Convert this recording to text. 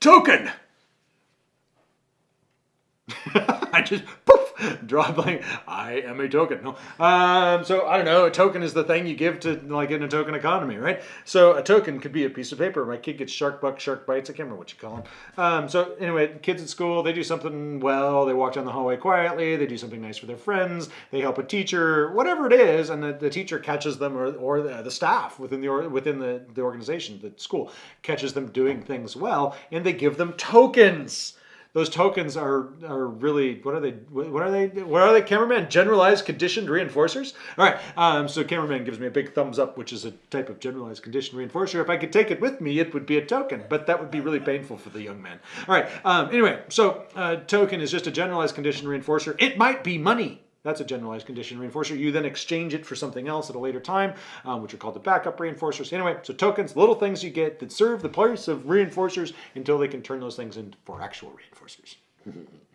token. I just poof draw blank. I am a token. No, um, so I don't know. A token is the thing you give to like in a token economy, right? So a token could be a piece of paper. My kid gets shark bucks, shark bites. I can't remember what you call them. Um, so anyway, kids at school they do something well. They walk down the hallway quietly. They do something nice for their friends. They help a teacher, whatever it is, and the, the teacher catches them, or, or the, the staff within the or, within the, the organization, the school catches them doing things well, and they give them tokens those tokens are are really what are they what are they what are they cameraman? Generalized conditioned reinforcers? All right um, so cameraman gives me a big thumbs up which is a type of generalized conditioned reinforcer. If i could take it with me it would be a token but that would be really painful for the young man. All right um, anyway so uh, token is just a generalized conditioned reinforcer. It might be money that's a generalized condition reinforcer. You then exchange it for something else at a later time, um, which are called the backup reinforcers. Anyway, so tokens, little things you get that serve the place of reinforcers until they can turn those things into for actual reinforcers.